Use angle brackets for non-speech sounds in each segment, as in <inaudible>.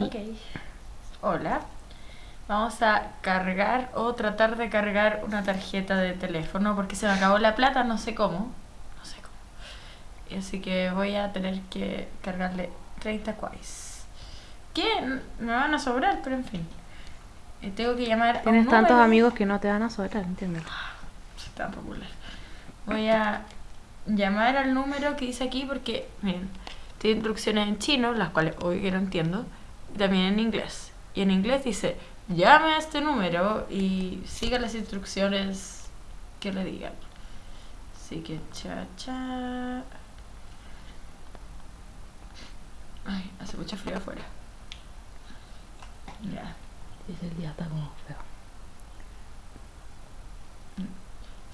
Ok. Hola. Vamos a cargar o tratar de cargar una tarjeta de teléfono porque se me acabó la plata, no sé cómo. No sé cómo. Así que voy a tener que cargarle 30 quais. Que me van a sobrar, pero en fin. Eh, tengo que llamar a un Tienes tantos número. amigos que no te van a sobrar, ¿entiendes? Soy tan popular. Voy a llamar al número que dice aquí porque, miren, tiene instrucciones en chino, las cuales hoy que no entiendo, también en inglés. Y en inglés dice, llame a este número y siga las instrucciones que le digan. Así que, cha, cha. Ay, hace mucho frío afuera. Ya. Ese día está como feo.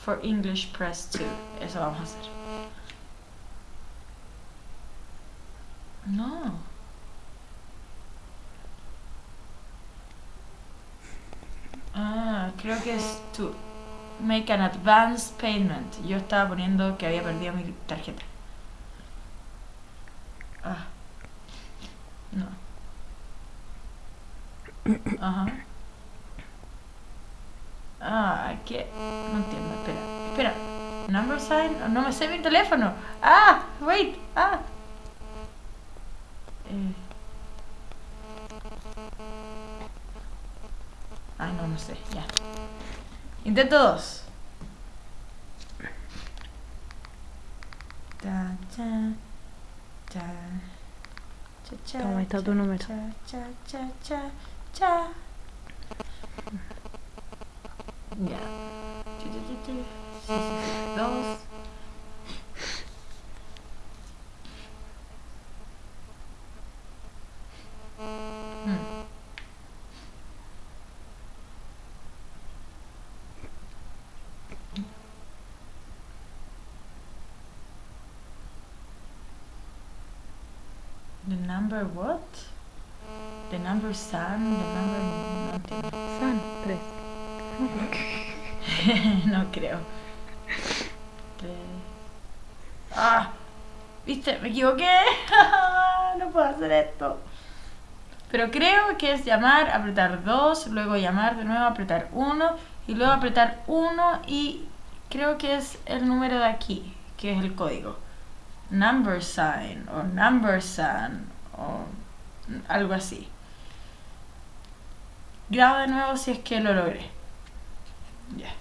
For English Press 2. Eso vamos a hacer. No. Ah, creo que es to make an advance payment. Yo estaba poniendo que había perdido mi tarjeta. Ah. No. Ajá. Ah, ¿qué? No entiendo, espera. Espera. Number sign? No me sé mi teléfono. Ah, wait. Ah. Eh. Ay, no, no sé. Ya. Intento dos. Ta, cha, cha, cha, cha, Toma, está tu número. Cha, cha, cha, cha, cha. Ya. Dos. The number what? The number sun, the number no entiendo. San, tres. <laughs> no creo. Tres. Ah, viste, me equivoqué. <laughs> no puedo hacer esto. Pero creo que es llamar, apretar 2, luego llamar de nuevo, apretar 1 y luego apretar 1 y creo que es el número de aquí, que es el código. Number sign o number sign o algo así. Grabo de nuevo si es que lo logré. Ya.